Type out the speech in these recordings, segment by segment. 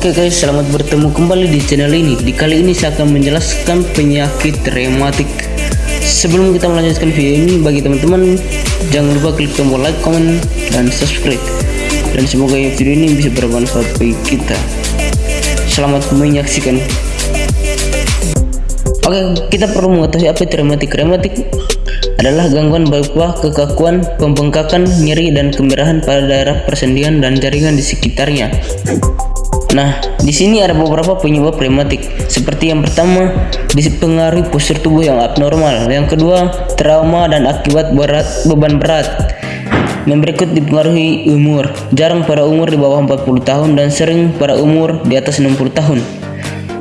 Oke guys, selamat bertemu kembali di channel ini. Di kali ini saya akan menjelaskan penyakit rematik. Sebelum kita melanjutkan video ini, bagi teman-teman jangan lupa klik tombol like, comment, dan subscribe. Dan semoga video ini bisa bermanfaat bagi kita. Selamat menyaksikan. Oke, kita perlu mengetahui apa itu rematik. Rematik adalah gangguan berupa kekakuan, pembengkakan, nyeri, dan kemerahan pada daerah persendian dan jaringan di sekitarnya. Nah, di sini ada beberapa penyebab rematik. Seperti yang pertama, dipengaruhi postur tubuh yang abnormal. Yang kedua, trauma dan akibat berat beban berat. Yang berikut dipengaruhi umur. Jarang pada umur di bawah 40 tahun dan sering pada umur di atas 60 tahun.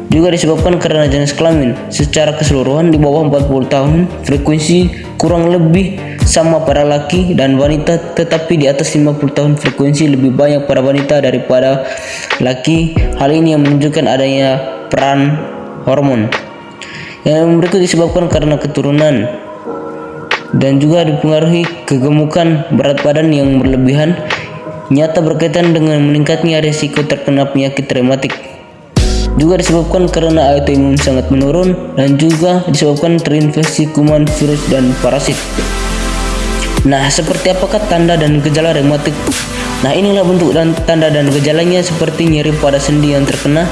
Juga disebabkan karena jenis kelamin. Secara keseluruhan di bawah 40 tahun, frekuensi kurang lebih sama para laki dan wanita tetapi di atas 50 tahun frekuensi lebih banyak pada wanita daripada laki hal ini yang menunjukkan adanya peran hormon yang berikut disebabkan karena keturunan dan juga dipengaruhi kegemukan berat badan yang berlebihan nyata berkaitan dengan meningkatnya risiko terkena penyakit rematik juga disebabkan karena autoimun sangat menurun dan juga disebabkan terinfeksi kuman, virus, dan parasit. Nah, seperti apakah tanda dan gejala rematik? Nah, inilah bentuk dan tanda dan gejalanya seperti nyeri pada sendi yang terkena,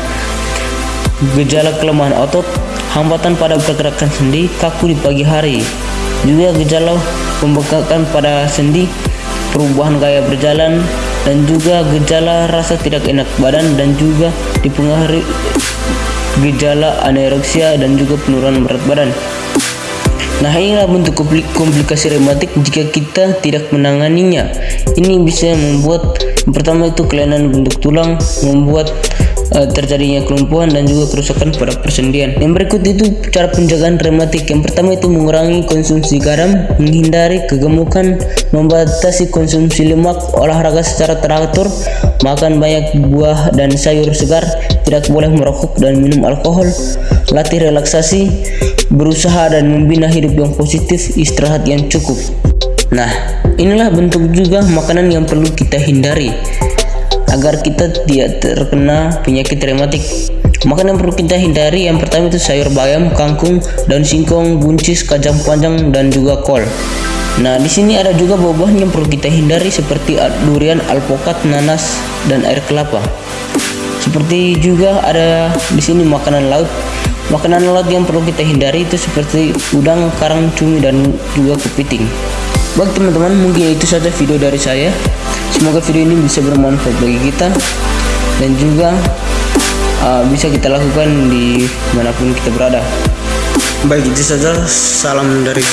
gejala kelemahan otot, hambatan pada pergerakan sendi, kaku di pagi hari. Juga gejala pembengkakan pada sendi, perubahan gaya berjalan, dan juga gejala rasa tidak enak badan dan juga dipengaruhi gejala anoreksia dan juga penurunan berat badan. Nah inilah bentuk komplikasi rematik jika kita tidak menanganinya. Ini bisa membuat pertama itu kelainan bentuk tulang, membuat uh, terjadinya kelumpuhan dan juga kerusakan pada persendian. Yang berikut itu cara penjagaan rematik. Yang pertama itu mengurangi konsumsi garam, menghindari kegemukan, membatasi konsumsi lemak, olahraga secara teratur, makan banyak buah dan sayur segar, tidak boleh merokok dan minum alkohol, latih relaksasi, berusaha dan membina hidup yang positif, istirahat yang cukup. Nah, inilah bentuk juga makanan yang perlu kita hindari agar kita tidak terkena penyakit rematik. Makanan yang perlu kita hindari yang pertama itu sayur bayam, kangkung, daun singkong, buncis, kacang panjang dan juga kol. Nah, di sini ada juga buah-buah yang perlu kita hindari seperti durian, alpukat, nanas, dan air kelapa. Seperti juga ada di sini makanan laut. Makanan laut yang perlu kita hindari itu seperti udang, karang, cumi, dan juga kepiting. Baik teman-teman, mungkin itu saja video dari saya. Semoga video ini bisa bermanfaat bagi kita dan juga uh, bisa kita lakukan di mana pun kita berada. Baik itu saja, salam dari